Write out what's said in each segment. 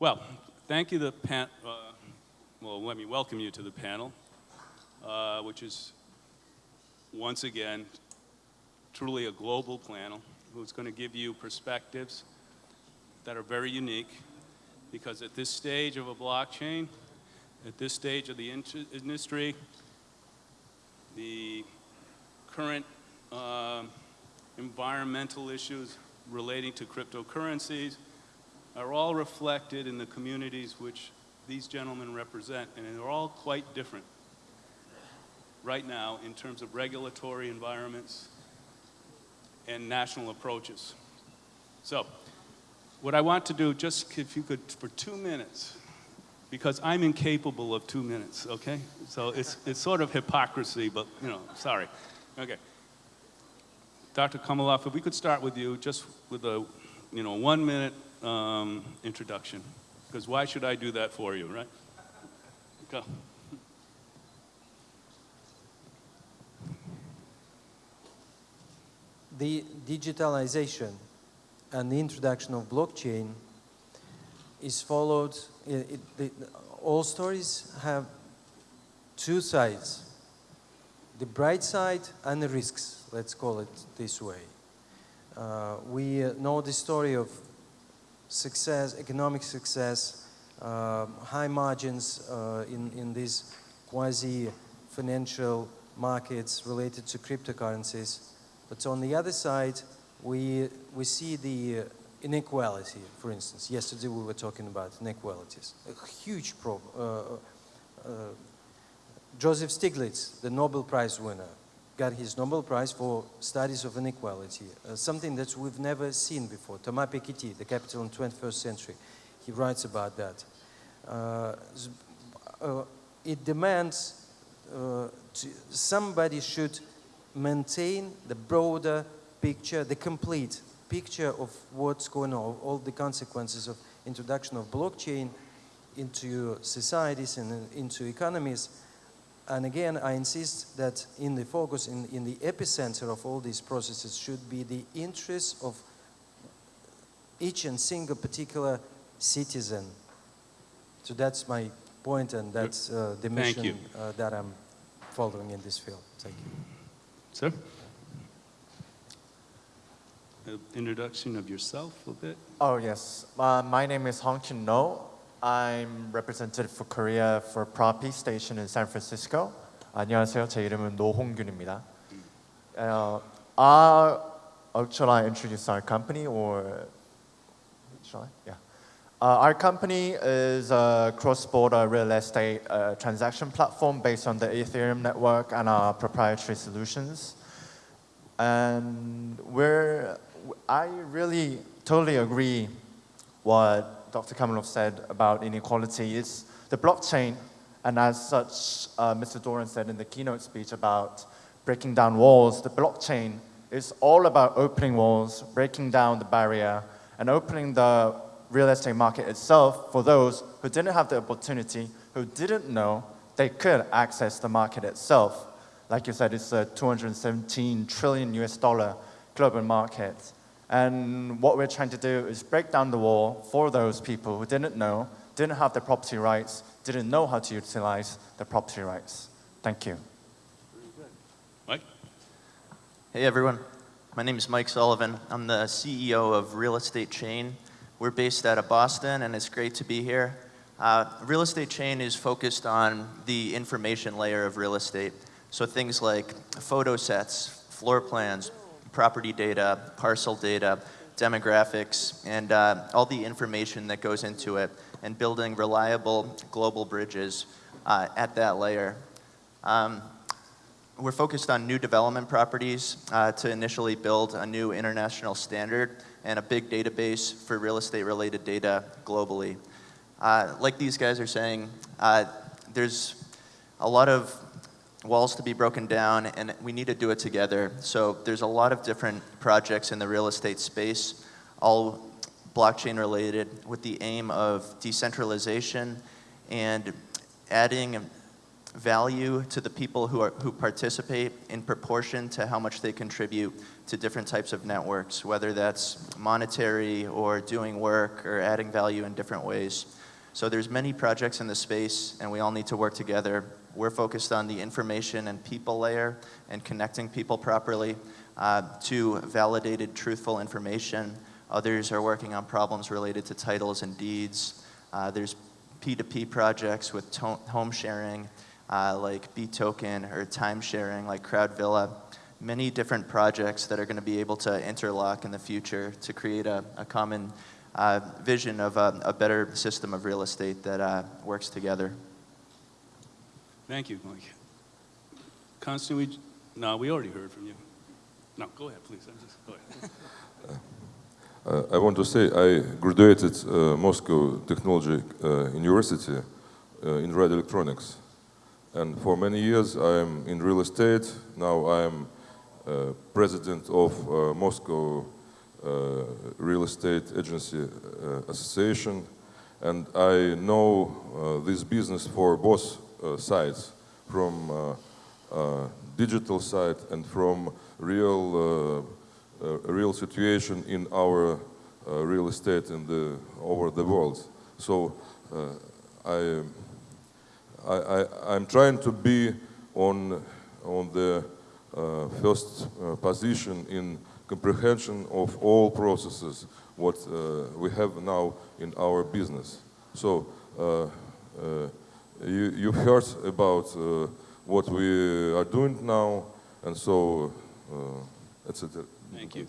Well, thank you, the pan, uh, well, let me welcome you to the panel, uh, which is, once again, truly a global panel who's going to give you perspectives that are very unique because at this stage of a blockchain, at this stage of the industry, the current uh, environmental issues relating to cryptocurrencies are all reflected in the communities which these gentlemen represent, and they're all quite different right now in terms of regulatory environments and national approaches. So, what I want to do, just if you could, for two minutes, because I'm incapable of two minutes, okay? So it's, it's sort of hypocrisy, but, you know, sorry. Okay. Dr. Komolov, if we could start with you, just with a, you know, one minute um, introduction. Because why should I do that for you, right? Go. The digitalization and the introduction of blockchain is followed, it, it, all stories have two sides, the bright side and the risks, let's call it this way. Uh, we know the story of success, economic success, uh, high margins uh, in, in these quasi-financial markets related to cryptocurrencies. But on the other side, we, we see the inequality, for instance. Yesterday we were talking about inequalities. A huge problem. Uh, uh, Joseph Stiglitz, the Nobel Prize winner, got his Nobel Prize for studies of inequality, uh, something that we've never seen before. Thomas Piketty, the capital in the 21st century, he writes about that. Uh, uh, it demands uh, somebody should maintain the broader picture, the complete picture of what's going on, all the consequences of introduction of blockchain into societies and into economies, and again, I insist that in the focus, in, in the epicenter of all these processes should be the interests of each and single particular citizen. So that's my point and that's uh, the mission uh, that I'm following in this field. Thank you. Sir? Uh, introduction of yourself a bit? Oh, yes. Uh, my name is Hong Chin No. I'm representative for Korea for Propi Station in San Francisco. 안녕하세요. 제 이름은 노홍균입니다. Uh, our, uh, shall I introduce our company or shall I? Yeah. Uh, our company is a cross-border real estate uh, transaction platform based on the Ethereum network and our proprietary solutions. And we're, I really totally agree what Dr. Kamalov said about inequality is the blockchain, and as such, uh, Mr. Doran said in the keynote speech about breaking down walls, the blockchain is all about opening walls, breaking down the barrier, and opening the real estate market itself for those who didn't have the opportunity, who didn't know they could access the market itself. Like you said, it's a 217 trillion US dollar global market. And what we're trying to do is break down the wall for those people who didn't know, didn't have the property rights, didn't know how to utilize the property rights. Thank you. Mike? Hey everyone, my name is Mike Sullivan. I'm the CEO of Real Estate Chain. We're based out of Boston and it's great to be here. Uh, real Estate Chain is focused on the information layer of real estate. So things like photo sets, floor plans, property data, parcel data, demographics, and uh, all the information that goes into it, and building reliable global bridges uh, at that layer. Um, we're focused on new development properties uh, to initially build a new international standard and a big database for real estate related data globally. Uh, like these guys are saying, uh, there's a lot of walls to be broken down, and we need to do it together. So there's a lot of different projects in the real estate space, all blockchain related, with the aim of decentralization and adding value to the people who, are, who participate in proportion to how much they contribute to different types of networks, whether that's monetary or doing work or adding value in different ways. So there's many projects in the space, and we all need to work together. We're focused on the information and people layer and connecting people properly uh, to validated, truthful information. Others are working on problems related to titles and deeds. Uh, there's P2P projects with home sharing, uh, like BToken, or time sharing, like CrowdVilla. Many different projects that are going to be able to interlock in the future to create a, a common uh, vision of a, a better system of real estate that uh, works together. Thank you, Mike. Constantine, we, no, we already heard from you. No, go ahead, please. I'm just, go ahead. Uh, I want to say I graduated uh, Moscow Technology uh, University uh, in radio electronics, and for many years I am in real estate. Now I am uh, president of uh, Moscow Real Estate Agency Association, and I know this business for both sides, from uh, uh, digital side and from real. Uh, uh, real situation in our uh, real estate in the over the world. So uh, I, I, I'm trying to be on on the uh, first uh, position in comprehension of all processes what uh, we have now in our business. So uh, uh, you you heard about uh, what we are doing now, and so uh, etc. Thank you.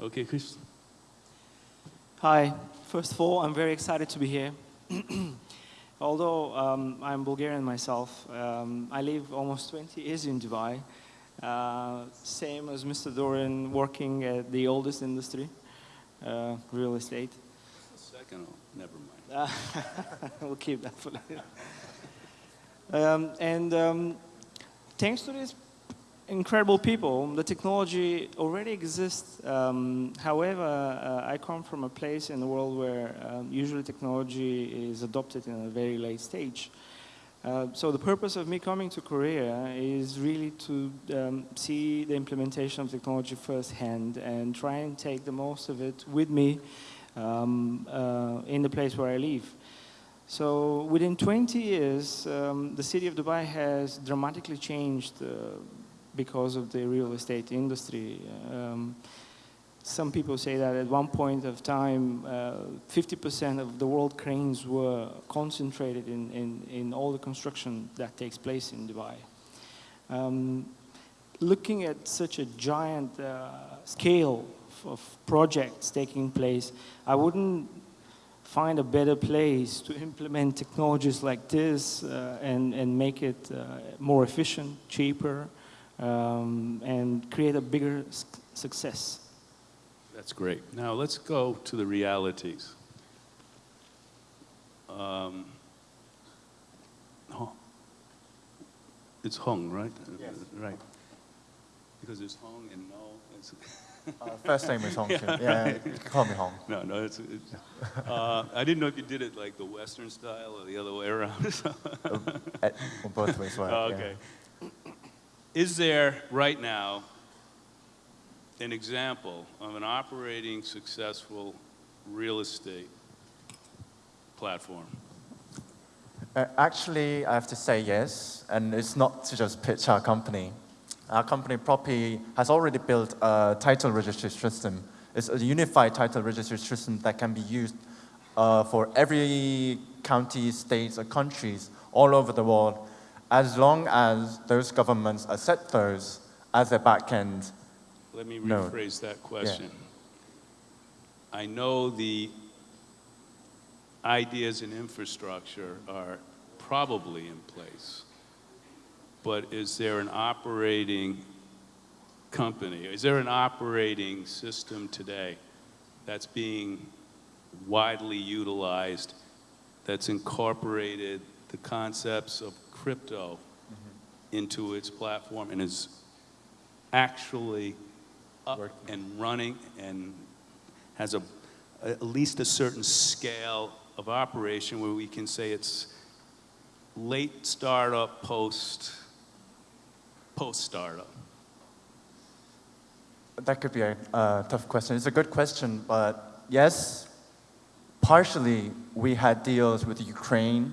Okay, Chris. Hi. First of all, I'm very excited to be here. Although um, I'm Bulgarian myself, um, I live almost 20 years in Dubai. Uh, same as Mr. Doran, working at the oldest industry, uh, real estate. Second, oh, never mind. We'll keep that for later. Um, and um, thanks to these incredible people, the technology already exists. Um, however, uh, I come from a place in the world where um, usually technology is adopted in a very late stage. Uh, so the purpose of me coming to Korea is really to um, see the implementation of technology firsthand and try and take the most of it with me um, uh, in the place where I live. So within 20 years, um, the city of Dubai has dramatically changed uh, because of the real estate industry. Um, some people say that at one point of time, 50% of the world cranes were concentrated in, in, in all the construction that takes place in Dubai. Um, looking at such a giant uh, scale of projects taking place, I wouldn't find a better place to implement technologies like this uh, and, and make it uh, more efficient, cheaper, um, and create a bigger success. That's great. Now let's go to the realities. Um, Hong- it's Hong, right? Yes. Right. Because it's Hong and no. Uh, first name is Hong. Yeah, yeah, can call me Hong. no, no. It's, it's, uh, I didn't know if you did it like the Western style or the other way around. At, well, both ways work. Oh, yeah. okay. Is there right now an example of an operating successful real estate platform? Uh, actually, I have to say yes, and it's not to just pitch our company. Our company, Propy, has already built a title registry system. It's a unified title registry system that can be used uh, for every county, states, or countries all over the world, as long as those governments accept those as their backend. Let me No. rephrase that question. I know the ideas and infrastructure are probably in place, but is there an operating company, is there an operating system today that's being widely utilized, that's incorporated the concepts of crypto mm-hmm. into its platform and is actually up Working. and running and has a, at least a certain scale of operation where we can say it's late startup, post, post-startup? That could be a uh, tough question. It's a good question, but yes, partially we had deals with Ukraine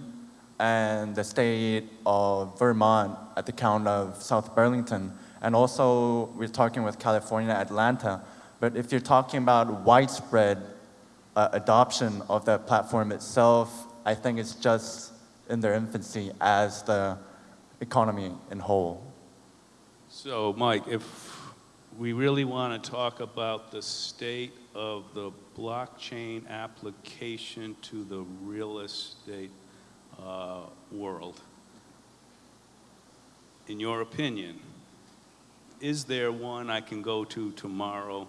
and the state of Vermont at the count of South Burlington. And also we're talking with California, Atlanta. But if you're talking about widespread uh, adoption of the platform itself, I think it's just in their infancy as the economy in whole. So, Mike, if we really want to talk about the state of the blockchain application to the real estate uh, world, in your opinion, is there one I can go to tomorrow,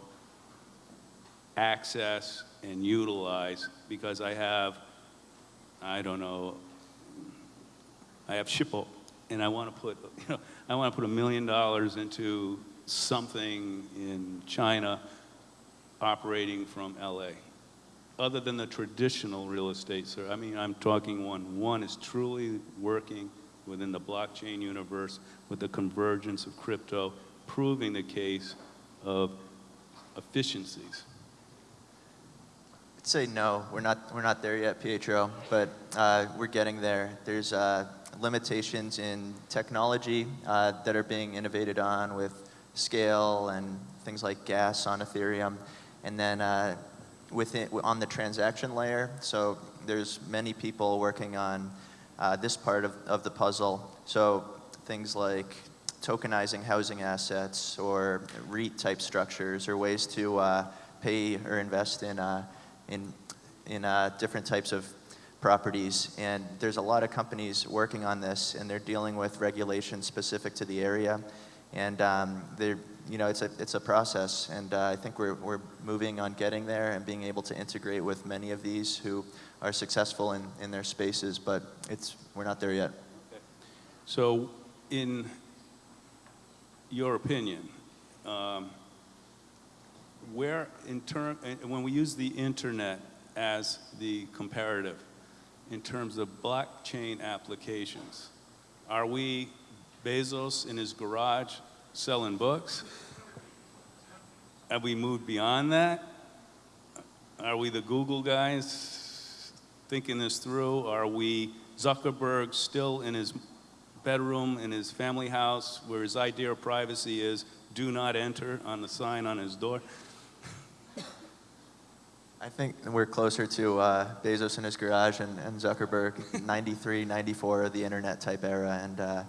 access and utilize? Because I have, I don't know, I have Shippo and I want to put, you know, I want to put a million dollars into something in China operating from LA. Other than the traditional real estate, sir, I mean, I'm talking one. One is truly working within the blockchain universe with the convergence of crypto, proving the case of efficiencies. I'd say no, we're not, we're not there yet, Pietro, but uh, we're getting there. There's uh, limitations in technology uh, that are being innovated on with scale and things like gas on Ethereum. And then uh, within, on the transaction layer, so there's many people working on uh, this part of, of the puzzle. So things like tokenizing housing assets or REIT type structures or ways to uh, pay or invest in, uh, in, in uh, different types of properties. And there's a lot of companies working on this and they're dealing with regulations specific to the area. And um, they're, you know, it's a, it's a process. And uh, I think we're, we're moving on getting there and being able to integrate with many of these who are successful in, in their spaces, but it's, we're not there yet. So, in your opinion, um, where in term, when we use the internet as the comparative, in terms of blockchain applications, are we Bezos in his garage selling books? Have we moved beyond that? Are we the Google guys thinking this through? Are we Zuckerberg still in his bedroom in his family house where his idea of privacy is do not enter on the sign on his door? I think we're closer to uh, Bezos in his garage and, and Zuckerberg, 93, 94, the internet type era. And, uh,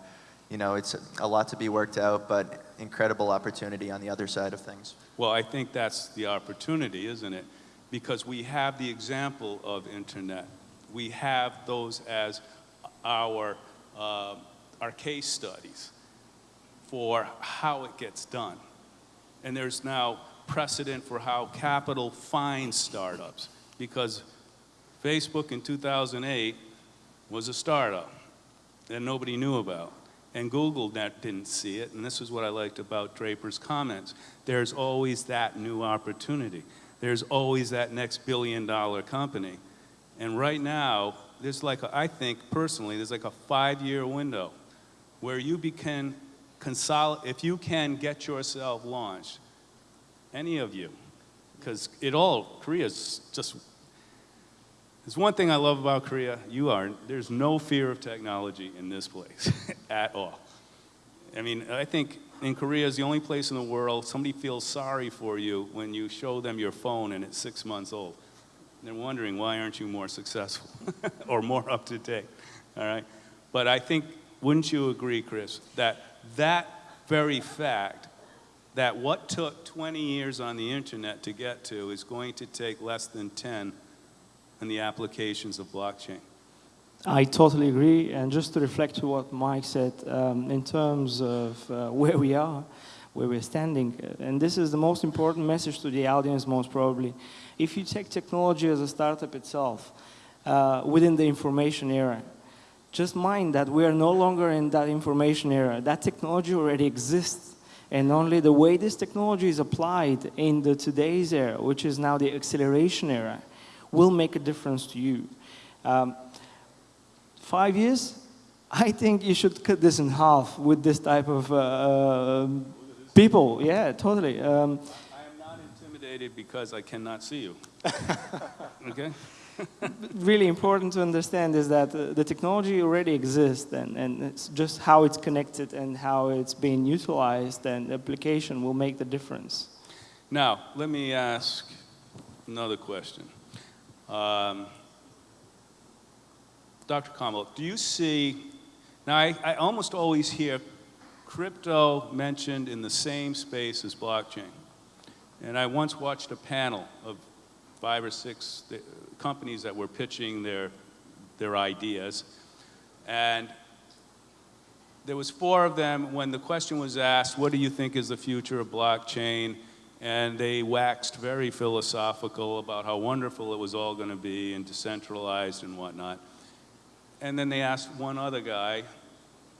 you know, it's a lot to be worked out, but incredible opportunity on the other side of things. Well, I think that's the opportunity, isn't it? Because we have the example of internet. We have those as our, uh, our case studies for how it gets done. And there's now precedent for how capital finds startups because Facebook in 2008 was a startup that nobody knew about. And Google that didn't see it, and this is what I liked about Draper's comments. There's always that new opportunity. There's always that next billion dollar company. And right now, there's like, a, I think personally, there's like a five year window where you can consolidate, if you can get yourself launched, any of you, because it all, Korea's just, there's one thing I love about Korea, you are, there's no fear of technology in this place at all. I mean, I think in Korea is the only place in the world somebody feels sorry for you when you show them your phone and it's six months old. They're wondering why aren't you more successful or more up to date, all right? But I think, wouldn't you agree, Chris, that that very fact that what took 20 years on the internet to get to is going to take less than 10 in the applications of blockchain. I totally agree. And just to reflect to what Mike said, um, in terms of uh, where we are, where we're standing, uh, and this is the most important message to the audience, most probably. If you take technology as a startup itself, uh, within the information era, just mind that we are no longer in that information era. That technology already exists and only the way this technology is applied in the today's era, which is now the acceleration era, will make a difference to you. Um, five years, I think you should cut this in half with this type of uh, people. Yeah, totally. Um, I am not intimidated because I cannot see you. Okay? Really important to understand is that uh, the technology already exists and, and it's just how it's connected and how it's being utilized and application will make the difference. Now, let me ask another question. Um, Dr. Kamala, do you see, now I, I almost always hear crypto mentioned in the same space as blockchain. And I once watched a panel of five or six companies that were pitching their, their ideas. And there was four of them when the question was asked, what do you think is the future of blockchain? And they waxed very philosophical about how wonderful it was all going to be and decentralized and whatnot. And then they asked one other guy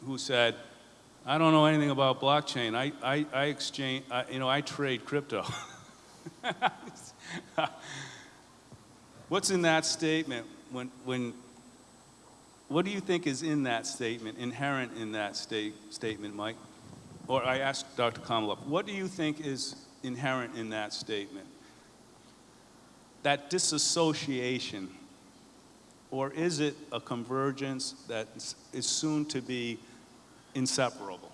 who said, I don't know anything about blockchain. I, I, I exchange, I, you know, I trade crypto. What's in that statement when, when, what do you think is in that statement, inherent in that state, statement, Mike? Or I asked Dr. Kamaloff, what do you think is inherent in that statement? That disassociation, or is it a convergence that is soon to be inseparable?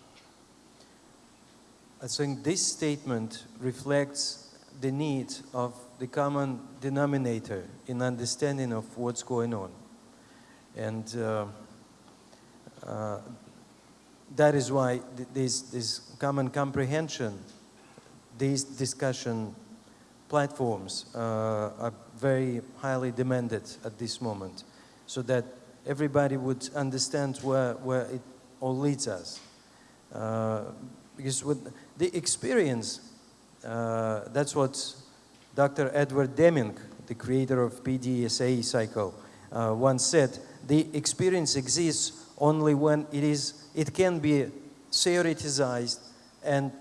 I think this statement reflects the need of the common denominator in understanding of what's going on. And uh, uh, that is why th this, this common comprehension, these discussion platforms uh, are very highly demanded at this moment so that everybody would understand where, where it all leads us. Uh, because with the experience uh, that's what Dr. Edward Deming, the creator of PDSA cycle, uh, once said. The experience exists only when it is, it can be theoretized and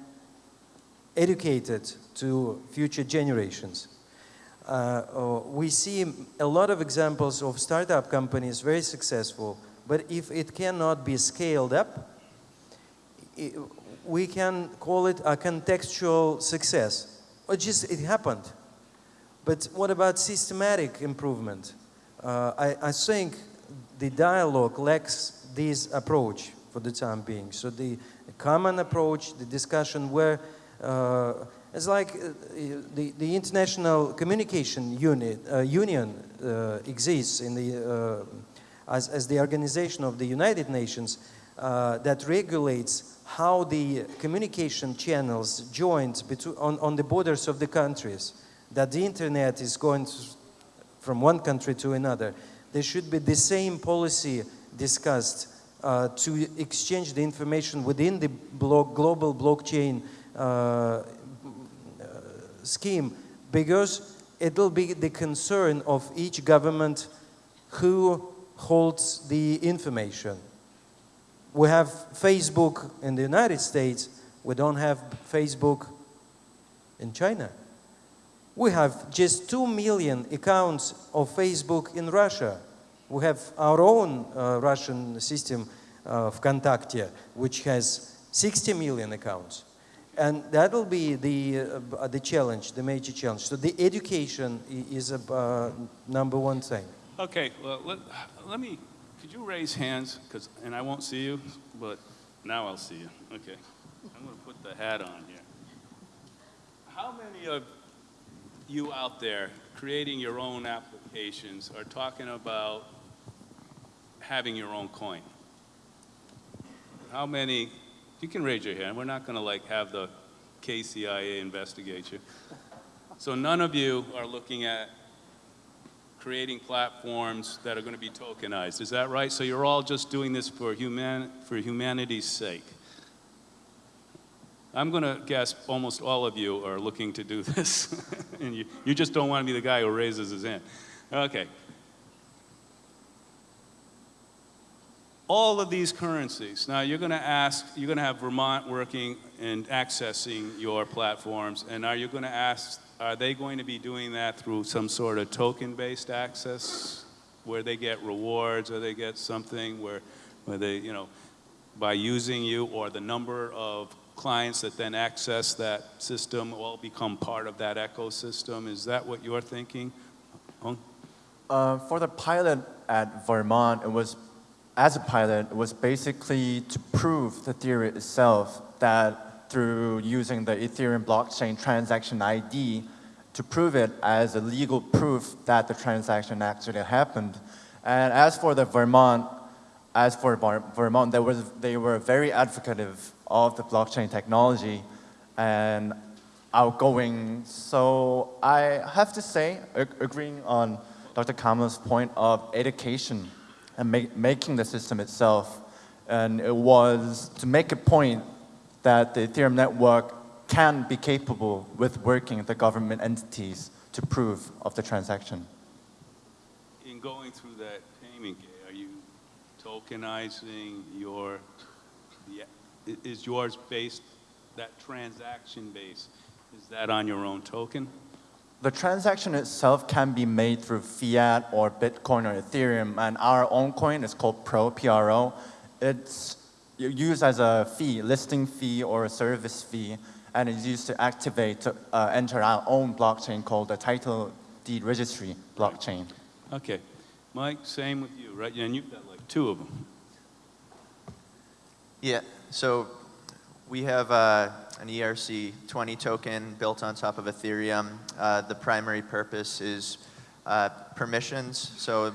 educated to future generations. Uh, uh, we see a lot of examples of startup companies very successful, but if it cannot be scaled up, we can call it a contextual success. Or just it happened. But what about systematic improvement? Uh, I, I think the dialogue lacks this approach for the time being. So the common approach, the discussion where uh, it's like uh, the, the International Communication Unit, uh, Union uh, exists in the, uh, as, as the organization of the United Nations uh, that regulates how the communication channels joined on, on the borders of the countries, that the internet is going to, from one country to another. There should be the same policy discussed uh, to exchange the information within the block, global blockchain uh, scheme because it will be the concern of each government who holds the information. We have Facebook in the United States, we don't have Facebook in China. We have just 2 million accounts of Facebook in Russia. We have our own uh, Russian system of Kontakte, which has 60 million accounts. And that will be the, uh, the challenge, the major challenge. So the education is a uh, number one thing. Okay, well, let, let me could you raise hands? Because, and I won't see you, but now I'll see you. Okay. I'm going to put the hat on here. How many of you out there creating your own applications are talking about having your own coin? How many, you can raise your hand. We're not going to like have the KCIA investigate you. So none of you are looking at creating platforms that are going to be tokenized. Is that right? So you're all just doing this for, human, for humanity's sake. I'm going to guess almost all of you are looking to do this. and you, you just don't want to be the guy who raises his hand. Okay. All of these currencies. Now you're going to ask, you're going to have Vermont working and accessing your platforms. And are you going to ask are they going to be doing that through some sort of token-based access where they get rewards or they get something where where they, you know, by using you or the number of clients that then access that system all become part of that ecosystem? Is that what you're thinking? Hung? Uh, for the pilot at Vermont, it was, as a pilot, it was basically to prove the theory itself that through using the Ethereum blockchain transaction ID to prove it as a legal proof that the transaction actually happened. And as for the Vermont, as for Ver- Vermont, they, was, they were very advocative of the blockchain technology and outgoing. So I have to say, agreeing on Dr. Kamala's point of education and making the system itself, and it was to make a point that the Ethereum network can be capable with working the government entities to prove of the transaction. In going through that payment are you tokenizing your, is yours based, that transaction base, is that on your own token? The transaction itself can be made through fiat or Bitcoin or Ethereum, and our own coin is called Pro, PRO. It's used as a fee, listing fee or a service fee, and it's used to activate, to uh, enter our own blockchain called the title deed registry blockchain. Okay. Mike, same with you, right? And you've got like two of them. Yeah, so we have uh, an ERC20 token built on top of Ethereum. Uh, the primary purpose is uh, permissions, so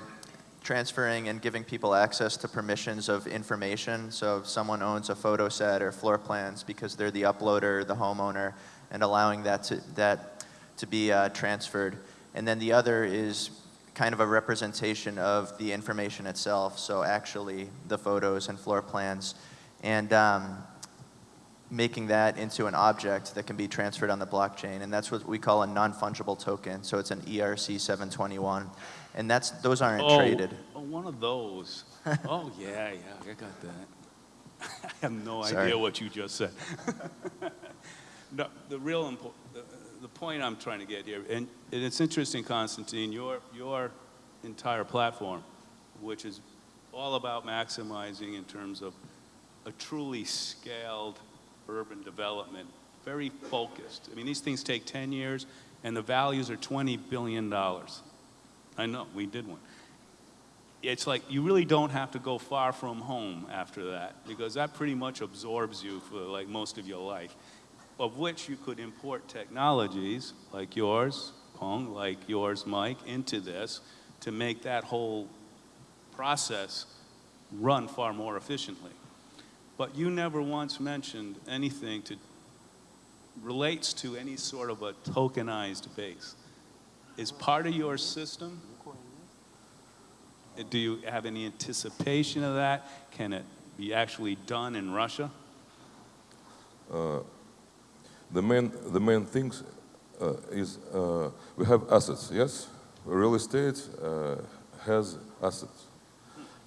transferring and giving people access to permissions of information. So if someone owns a photo set or floor plans because they're the uploader, the homeowner, and allowing that to, that to be uh, transferred. And then the other is kind of a representation of the information itself, so actually the photos and floor plans, and um, making that into an object that can be transferred on the blockchain, and that's what we call a non-fungible token. So it's an ERC 721, and that's those aren't Oh, traded. Oh, one of those. Oh, yeah, yeah, I got that. I have no Sorry. idea what you just said. No, the real impo- the, the point I'm trying to get here, and, and it's interesting, Constantine, your, your entire platform, which is all about maximizing in terms of a truly scaled urban development, very focused. I mean, these things take 10 years, and the values are $20 billion. I know, we did one. It's like you really don't have to go far from home after that because that pretty much absorbs you for like most of your life. Of which you could import technologies like yours pong like yours mike into this to make that whole process run far more efficiently. But you never once mentioned anything to relates to any sort of a tokenized base is part of your system do you have any anticipation of that? Can it be actually done in Russia? The main, the main things uh, is uh, we have assets, yes? Real estate uh, has assets.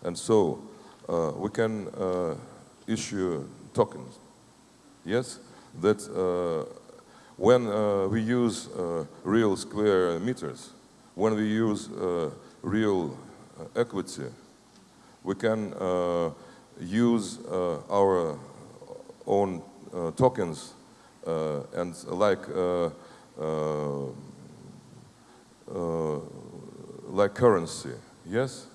And so uh, we can uh, issue tokens, yes? That uh, when uh, we use uh, real square meters, when we use uh, real uh, equity, we can uh, use uh, our own tokens and like like currency. Yes,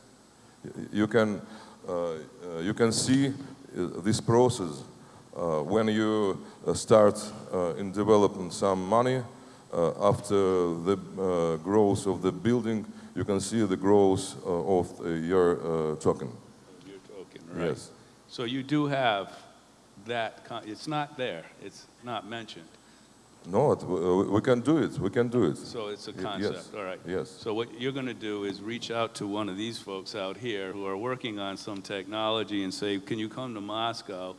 you can uh, you can see this process when you uh, start uh, in developing some money. Uh, after the uh, growth of the building, you can see the growth uh, of uh, your uh, token. Your token, right? Yes. So you do have that, it's not there, it's not mentioned. No, it, uh, we can do it. We can do it. So it's a concept, yes, all right. yes. So what you're going to do is reach out to one of these folks out here who are working on some technology and say, can you come to Moscow?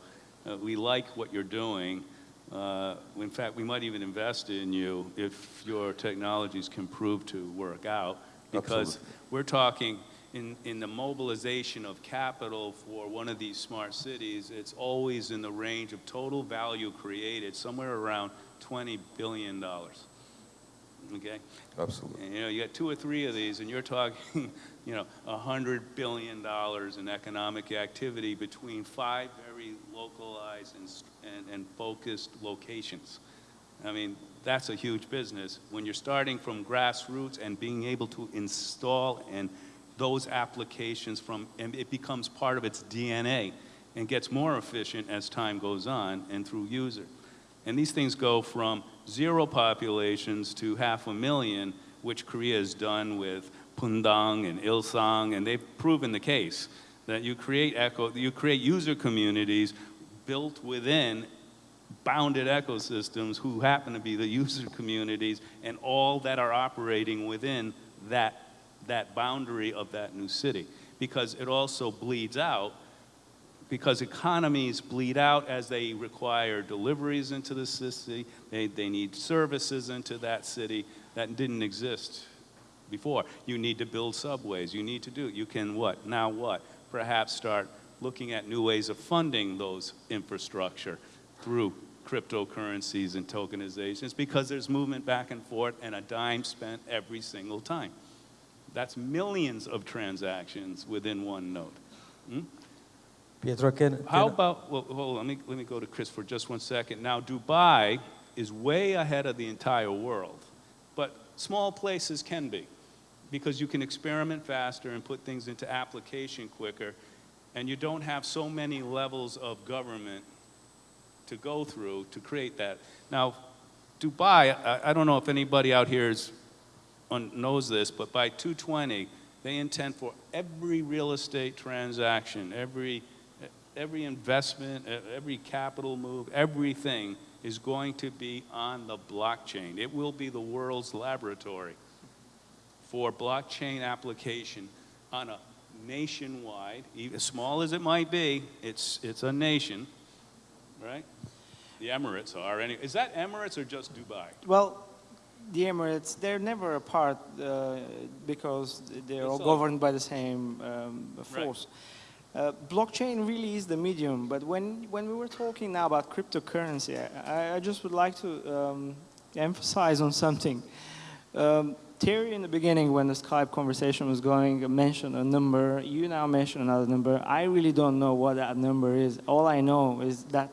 Uh, we like what you're doing. Uh, in fact, we might even invest in you if your technologies can prove to work out. Because Absolutely. we're talking in, in the mobilization of capital for one of these smart cities, it's always in the range of total value created, somewhere around $20 billion. okay? Absolutely. And, you know, you got two or three of these, and you're talking, you know, a hundred billion dollars in economic activity between five very localized and, and, and focused locations. I mean, that's a huge business. When you're starting from grassroots and being able to install and those applications from, and it becomes part of its DNA and gets more efficient as time goes on and through user. And these things go from zero populations to half a million, which Korea has done with Bundang and Ilsan, and they've proven the case that you create echo, you create user communities built within bounded ecosystems who happen to be the user communities and all that are operating within that, that boundary of that new city. Because it also bleeds out because economies bleed out as they require deliveries into the city, they, they need services into that city that didn't exist before. You need to build subways, you need to do, you can what, now what? Perhaps start looking at new ways of funding those infrastructure through cryptocurrencies and tokenizations because there's movement back and forth and a dime spent every single time. That's millions of transactions within one node. Hmm? Pietro, can, How can- about, well, let me, let me go to Chris for just one second. Now, Dubai is way ahead of the entire world, but small places can be because you can experiment faster and put things into application quicker, and you don't have so many levels of government to go through to create that. Now, Dubai, I, I don't know if anybody out here is, knows this, but by 220, they intend for every real estate transaction, every, every investment, every capital move, everything is going to be on the blockchain. It will be the world's laboratory for blockchain application on a nationwide, even as small as it might be, it's, it's a nation, right? The Emirates are. Any, is that Emirates or just Dubai? Well, the Emirates, they're never apart uh, because they're all all- governed by the same um, force. Uh, blockchain really is the medium, but when, when we were talking now about cryptocurrency, I, I just would like to um, emphasize on something. Um, Terry, in the beginning, when the Skype conversation was going, mentioned a number. You now mention another number. I really don't know what that number is. All I know is that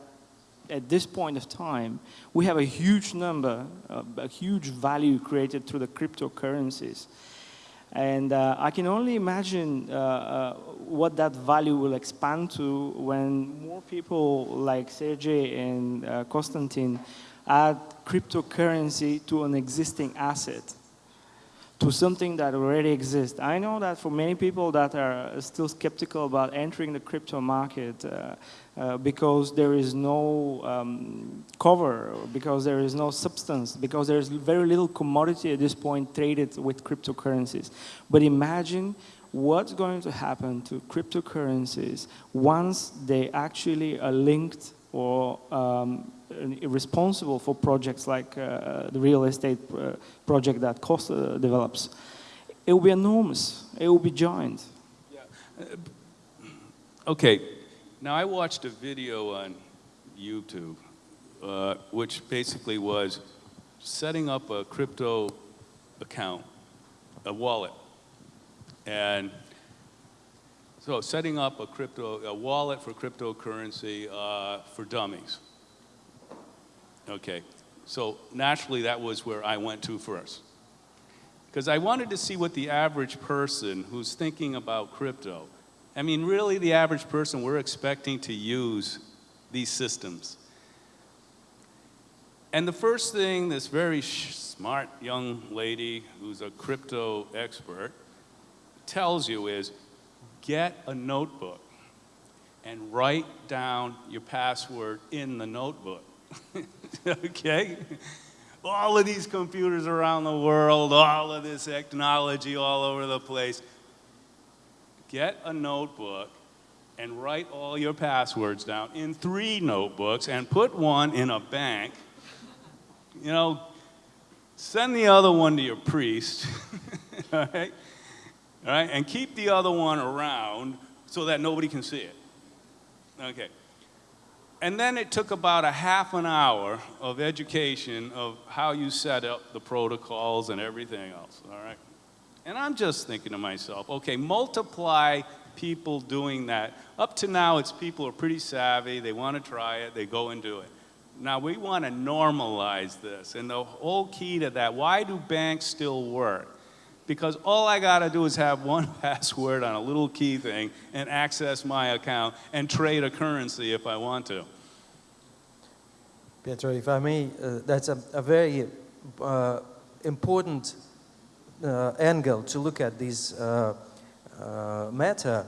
at this point of time, we have a huge number, uh, a huge value created through the cryptocurrencies. And uh, I can only imagine uh, uh, what that value will expand to when more people like Sergey and uh, Konstantin add cryptocurrency to an existing asset to something that already exists. I know that for many people that are still skeptical about entering the crypto market uh, uh, because there is no um, cover, because there is no substance, because there is very little commodity at this point traded with cryptocurrencies. But imagine what's going to happen to cryptocurrencies once they actually are linked or um, responsible for projects like uh, the real estate uh, project that Costa develops. It will be enormous. It will be giant. Okay, now I watched a video on YouTube, uh, which basically was setting up a crypto account, a wallet, and so setting up a crypto, a wallet for cryptocurrency uh, for dummies. Okay, so naturally that was where I went to first. Because I wanted to see what the average person who's thinking about crypto, I mean, really the average person we're expecting to use these systems. And the first thing this very smart young lady who's a crypto expert tells you is get a notebook and write down your password in the notebook. okay? All of these computers around the world, all of this technology all over the place. Get a notebook and write all your passwords down in three notebooks and put one in a bank. You know, send the other one to your priest, all right? All right, and keep the other one around so that nobody can see it. Okay. And then it took about a half an hour of education of how you set up the protocols and everything else, all right? And I'm just thinking to myself, okay, multiply people doing that. Up to now, it's people are pretty savvy, they want to try it, they go and do it. Now, we want to normalize this, and the whole key to that, why do banks still work? Because all I got to do is have one password on a little key thing and access my account and trade a currency if I want to. Pietro, if I may, uh, that's a, a very uh, important uh, angle to look at this uh, uh, matter.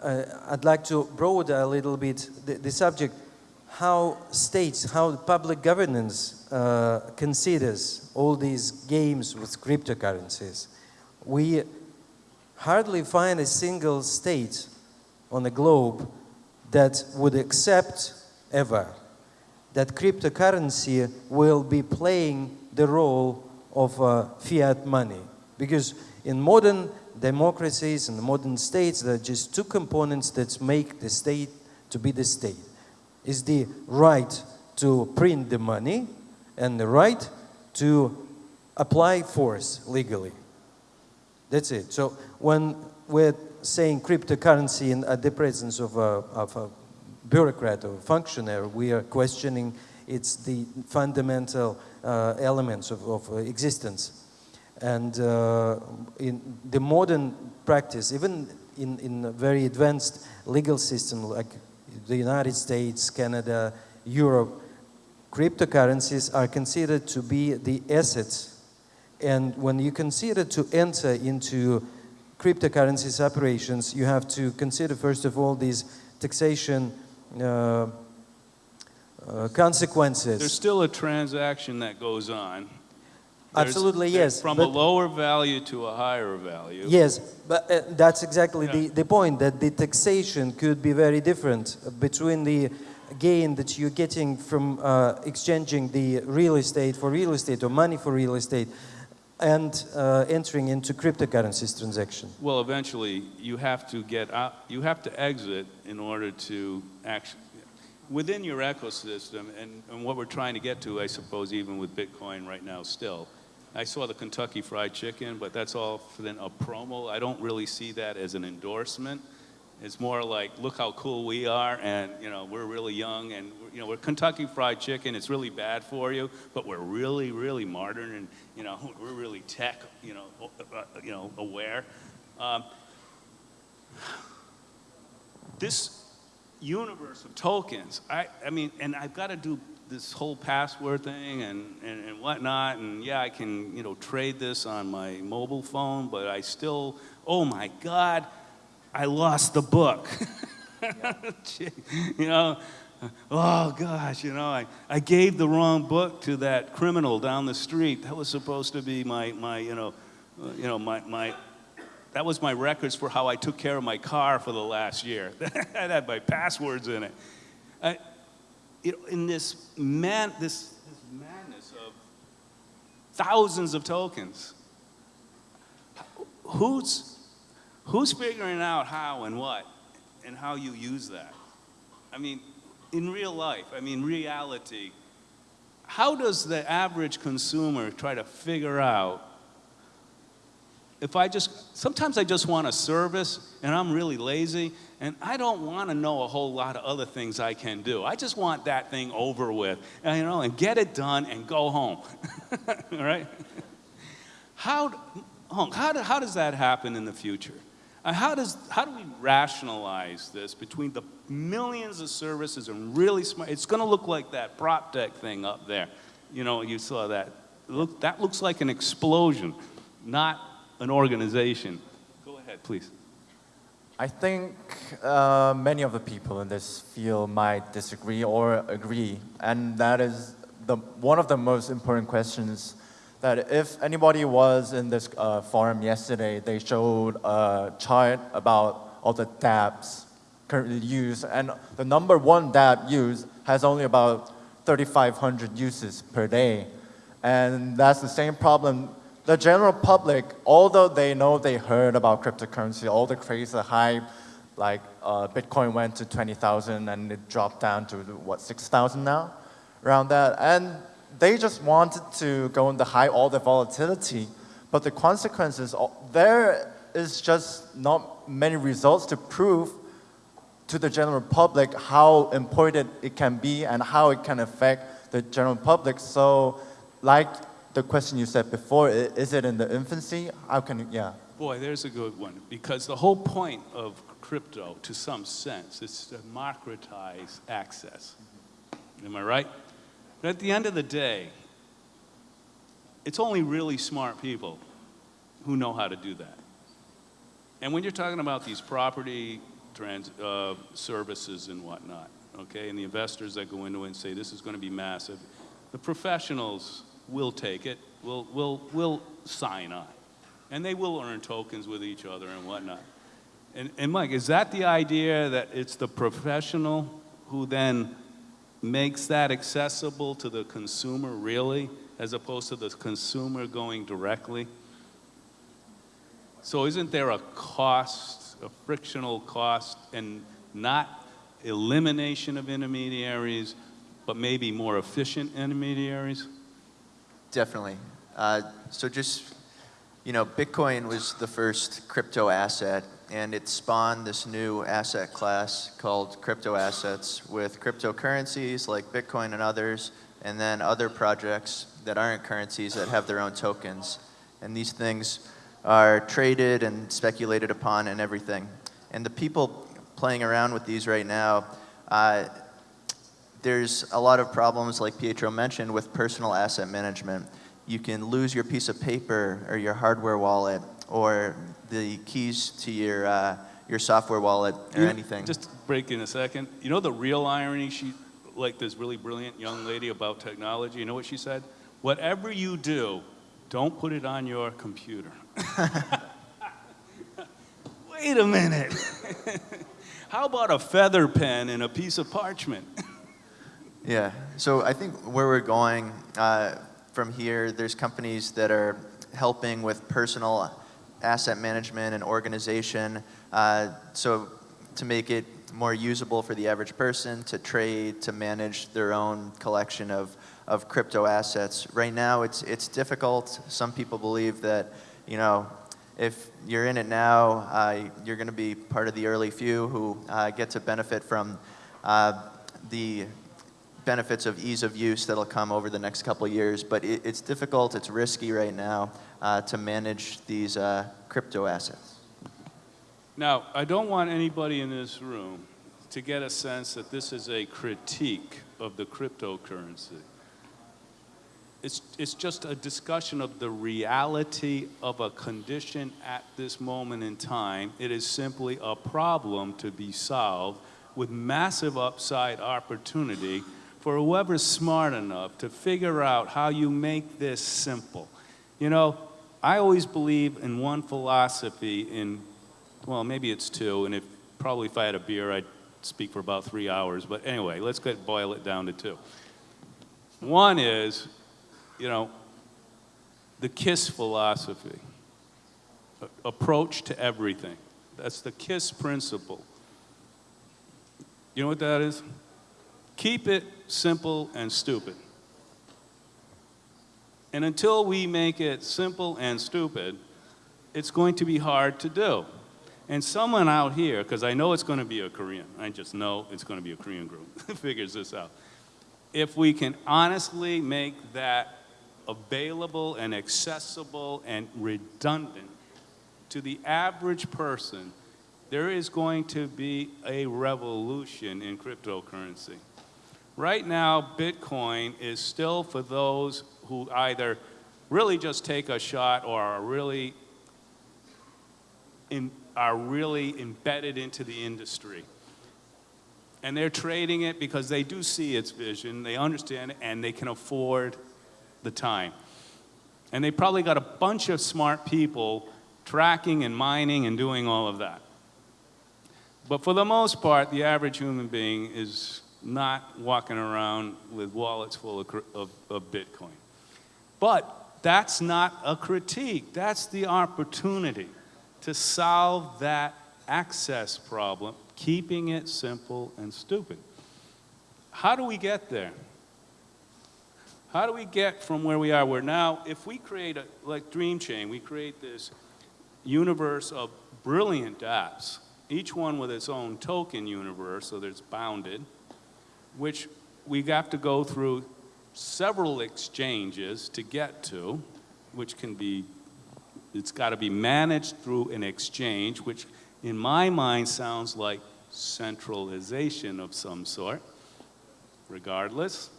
Uh, I'd like to broaden a little bit the, the subject, how states, how public governance uh, considers all these games with cryptocurrencies. We hardly find a single state on the globe that would accept ever that cryptocurrency will be playing the role of uh, fiat money. Because in modern democracies and modern states, there are just two components that make the state to be the state. Is the right to print the money and the right to apply force legally. That's it. So when we're saying cryptocurrency in at the presence of a, of a bureaucrat or a functionary, we are questioning its the fundamental uh, elements of, of uh, existence. And uh, in the modern practice, even in, in a very advanced legal system like the United States, Canada, Europe, cryptocurrencies are considered to be the assets. And when you consider to enter into cryptocurrencies operations, you have to consider first of all these taxation uh, uh, consequences. There's still a transaction that goes on. There's- Absolutely, yes, From a lower value to a higher value. Yes, but uh, that's exactly the, the point, that the taxation could be very different between the gain that you're getting from uh, exchanging the real estate for real estate or money for real estate and uh, entering into cryptocurrencies transaction. Well, eventually, you have to get out, you have to exit in order to actually, within your ecosystem, and, and what we're trying to get to, I suppose, even with Bitcoin right now still. I saw the Kentucky Fried Chicken, but that's all for then a promo. I don't really see that as an endorsement. It's more like, look how cool we are, and you know we're really young, and you know we're Kentucky Fried Chicken. It's really bad for you, but we're really, really modern, and you know we're really tech, you know, uh, you know, aware. Um, this universe of tokens, I, I mean, and I've got to do this whole password thing and, and, and whatnot, and yeah, I can, you know, trade this on my mobile phone, but I still, oh my God, I lost the book. you know, oh gosh, you know, I, I gave the wrong book to that criminal down the street. That was supposed to be my, my you know, uh, you know, my, my, that was my records for how I took care of my car for the last year. that had my passwords in it. I, you know, in this man, this, this madness of thousands of tokens, who's, who's figuring out how and what and how you use that? I mean, in real life, I mean, reality, how does the average consumer try to figure out if I just, sometimes I just want a service and I'm really lazy and I don't want to know a whole lot of other things I can do. I just want that thing over with, and, you know, and get it done and go home. All right? How, how, how does that happen in the future? Uh, how, does, how do we rationalize this between the millions of services and really smart? It's going to look like that prop tech thing up there. You know, you saw that. Look, that looks like an explosion, not an organization. Go ahead, please. I think uh, many of the people in this field might disagree or agree, and that is the, one of the most important questions that if anybody was in this uh, forum yesterday, they showed a chart about all the dApps currently used, and the number one dApp used has only about 3,500 uses per day. And that's the same problem the general public, although they know they heard about cryptocurrency, all the crazy hype, like uh, Bitcoin went to 20,000 and it dropped down to what 6,000 now, around that. And they just wanted to go the high all the volatility, but the consequences uh, there is just not many results to prove to the general public how important it can be and how it can affect the general public. So, like the question you said before, is it in the infancy? How can, yeah. Boy, there's a good one. Because the whole point of crypto, to some sense, is to democratize access. Am I right? But at the end of the day, it's only really smart people who know how to do that. And when you're talking about these property trans, uh, services and whatnot, okay, and the investors that go into it and say this is going to be massive, the professionals will take it, will, will, will sign on, and they will earn tokens with each other and whatnot. And, and Mike, is that the idea that it's the professional who then makes that accessible to the consumer really, as opposed to the consumer going directly? So isn't there a cost, a frictional cost, and not elimination of intermediaries, but maybe more efficient intermediaries? Definitely. Uh, so just, you know, Bitcoin was the first crypto asset, and it spawned this new asset class called crypto assets with cryptocurrencies like Bitcoin and others, and then other projects that aren't currencies that have their own tokens. And these things are traded and speculated upon and everything. And the people playing around with these right now, uh, there's a lot of problems, like Pietro mentioned, with personal asset management. You can lose your piece of paper or your hardware wallet or the keys to your, uh, your software wallet or You- anything. Just break in a second. You know the real irony, she, like this really brilliant young lady about technology, you know what she said? Whatever you do, don't put it on your computer. Wait a minute. How about a feather pen and a piece of parchment? Yeah. So I think where we're going uh, from here, there's companies that are helping with personal asset management and organization. Uh, so to make it more usable for the average person to trade, to manage their own collection of, of crypto assets. Right now, it's, it's difficult. Some people believe that, you know, if you're in it now, uh, you're going to be part of the early few who uh, get to benefit from uh, the benefits of ease of use that'll come over the next couple of years, but it, it's difficult, it's risky right now uh, to manage these uh, crypto assets. Now, I don't want anybody in this room to get a sense that this is a critique of the cryptocurrency. It's, it's just a discussion of the reality of a condition at this moment in time. It is simply a problem to be solved with massive upside opportunity for whoever's smart enough to figure out how you make this simple. You know, I always believe in one philosophy in well, maybe it's two, and if probably if I had a beer, I'd speak for about three hours. But anyway, let's get boil it down to two. One is, you know, the KISS philosophy, approach to everything. That's the KISS principle. You know what that is? Keep it simple and stupid. And until we make it simple and stupid, it's going to be hard to do. And someone out here, because I know it's going to be a Korean, I just know it's going to be a Korean group, figures this out. If we can honestly make that available and accessible and redundant to the average person, there is going to be a revolution in cryptocurrency. Right now, Bitcoin is still for those who either really just take a shot or are really in, are really embedded into the industry. And they're trading it because they do see its vision, they understand it, and they can afford the time. And they probably got a bunch of smart people tracking and mining and doing all of that. But for the most part, the average human being is not walking around with wallets full of, of, of Bitcoin. But that's not a critique, that's the opportunity to solve that access problem, keeping it simple and stupid. How do we get there? How do we get from where we are, where now, if we create a, like Dream Chain, we create this universe of brilliant apps, each one with its own token universe, so that it's bounded, which we have to go through several exchanges to get to, which can be, it's got to be managed through an exchange, which in my mind sounds like centralization of some sort. Regardless,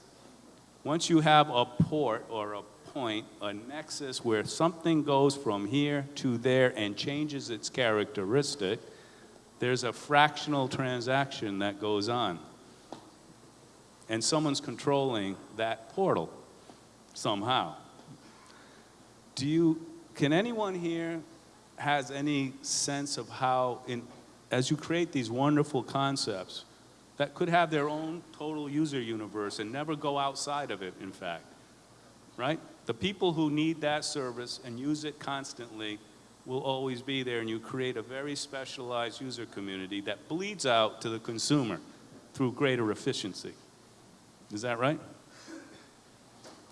once you have a port or a point, a nexus where something goes from here to there and changes its characteristic, there's a fractional transaction that goes on. And someone's controlling that portal somehow. Do you, can anyone here has any sense of how, in, as you create these wonderful concepts, that could have their own total user universe and never go outside of it, in fact, right? The people who need that service and use it constantly will always be there, and you create a very specialized user community that bleeds out to the consumer through greater efficiency. Is that right?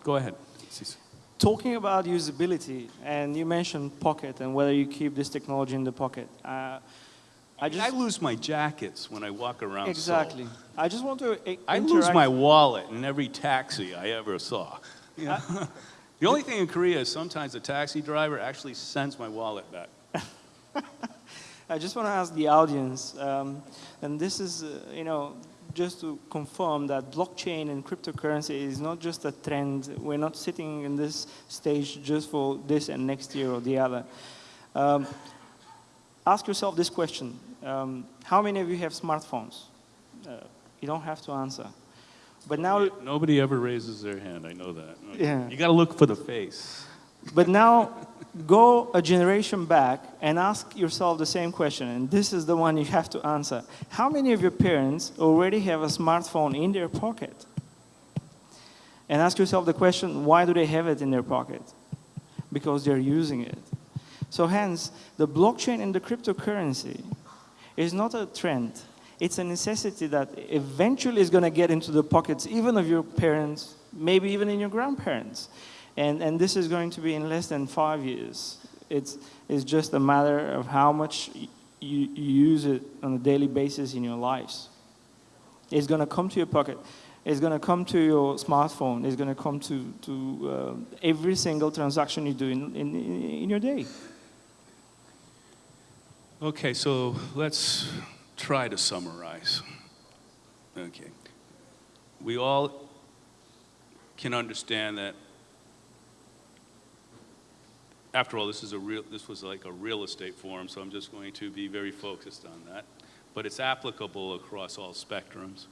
Go ahead. Talking about usability, and you mentioned pocket and whether you keep this technology in the pocket. Uh, I just, I, lose my jackets when I walk around. Seoul. exactly. I just want to i- I lose my wallet in every taxi I ever saw. You know? the only thing in Korea is sometimes the taxi driver actually sends my wallet back. I just want to ask the audience, um, and this is, uh, you know, just to confirm that blockchain and cryptocurrency is not just a trend. We're not sitting in this stage just for this and next year or the other. Um, ask yourself this question. Um, how many of you have smartphones? Uh, you don't have to answer. But now, Nobody ever raises their hand. I know that. Yeah. You got to look for the face. But now, go a generation back and ask yourself the same question, and this is the one you have to answer. How many of your parents already have a smartphone in their pocket? And ask yourself the question, why do they have it in their pocket? Because they're using it. So hence, the blockchain and the cryptocurrency is not a trend. It's a necessity that eventually is going to get into the pockets even of your parents, maybe even in your grandparents. And, and this is going to be in less than five years. It's, it's just a matter of how much you, you use it on a daily basis in your lives. It's going to come to your pocket. It's going to come to your smartphone. It's going to come to, to uh, every single transaction you do in, in, in your day. Okay, so let's try to summarize. Okay. We all can understand that after all, this is a real, this was like a real estate forum, so I'm just going to be very focused on that. But it's applicable across all spectrums.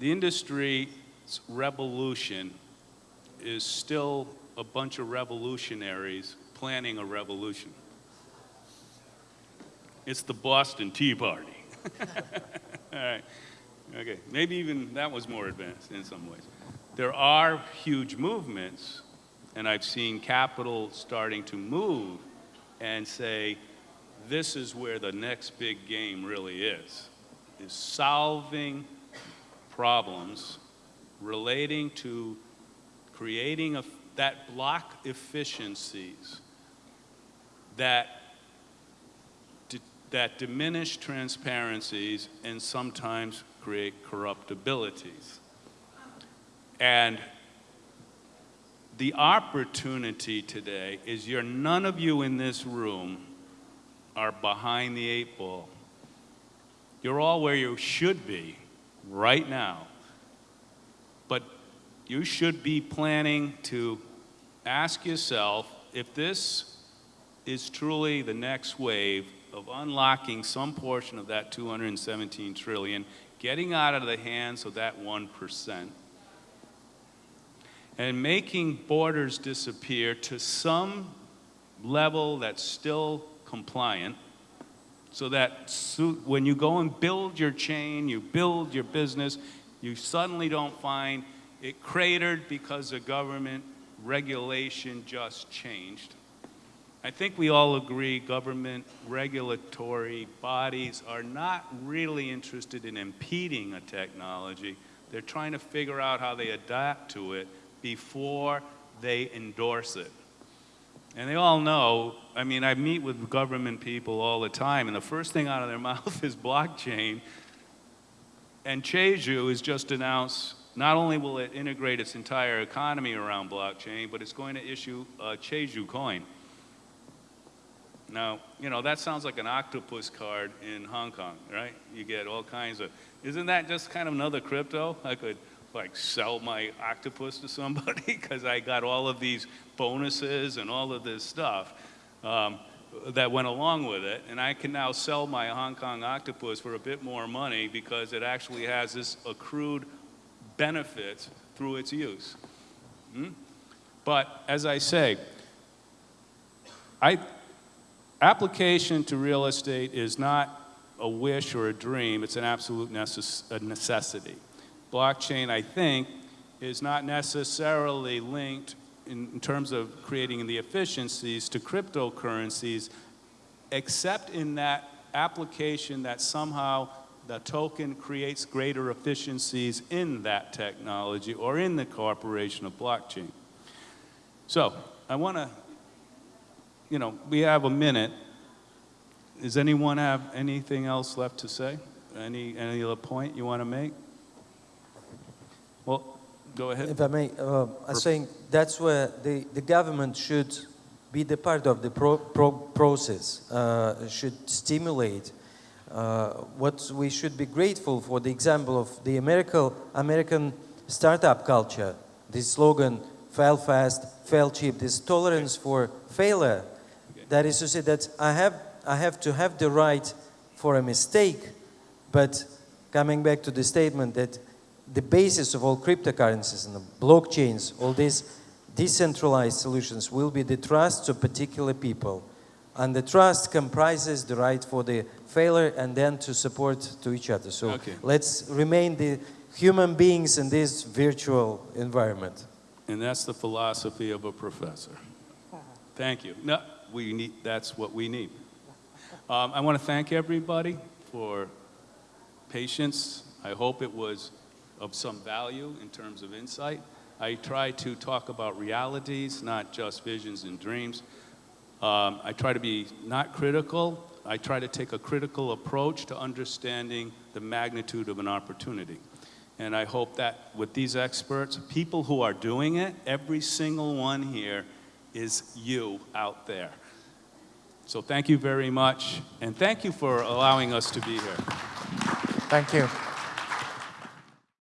The industry's revolution is still a bunch of revolutionaries planning a revolution. It's the Boston Tea Party. All right. Okay. Maybe even that was more advanced in some ways. There are huge movements, and I've seen capital starting to move and say, this is where the next big game really is, is solving problems relating to creating a, that block efficiencies that that diminish transparencies and sometimes create corruptibilities. And the opportunity today is you're none of you in this room are behind the eight ball. You're all where you should be right now. But you should be planning to ask yourself if this is truly the next wave of unlocking some portion of that 217 trillion, getting out of the hands of that 1%, and making borders disappear to some level that's still compliant, so that when you go and build your chain, you build your business, you suddenly don't find it cratered because the government regulation just changed I think we all agree government regulatory bodies are not really interested in impeding a technology. They're trying to figure out how they adapt to it before they endorse it. And they all know, I mean, I meet with government people all the time, and the first thing out of their mouth is blockchain. And Cheju has just announced not only will it integrate its entire economy around blockchain, but it's going to issue a Cheju coin. Now, you know, that sounds like an octopus card in Hong Kong, right? You get all kinds of, isn't that just kind of another crypto? I could like sell my octopus to somebody because I got all of these bonuses and all of this stuff um, that went along with it. And I can now sell my Hong Kong octopus for a bit more money because it actually has this accrued benefits through its use. Hmm? But as I say, I, application to real estate is not a wish or a dream, it's an absolute necess- a necessity. Blockchain, I think, is not necessarily linked in, in terms of creating the efficiencies to cryptocurrencies, except in that application that somehow the token creates greater efficiencies in that technology or in the corporation of blockchain. So I want to, you know, we have a minute. Does anyone have anything else left to say? Any, any other point you want to make? Well, go ahead. If I may, uh, I'm saying that's where the, the government should be the part of the pro, pro process, uh, should stimulate. Uh, what we should be grateful for the example of the American, American startup culture, this slogan, fail fast, fail cheap, this tolerance for failure. That is to say that I have, I have to have the right for a mistake, but coming back to the statement that the basis of all cryptocurrencies and the blockchains, all these decentralized solutions will be the trust of particular people. And the trust comprises the right for the failure and then to support to each other. So Okay. let's remain the human beings in this virtual environment. And that's the philosophy of a professor. Thank you. No, we need, that's what we need. Um, I want to thank everybody for patience. I hope it was of some value in terms of insight. I try to talk about realities, not just visions and dreams. Um, I try to be not critical. I try to take a critical approach to understanding the magnitude of an opportunity. And I hope that with these experts, people who are doing it, every single one here is you out there. So thank you very much, and thank you for allowing us to be here. Thank you.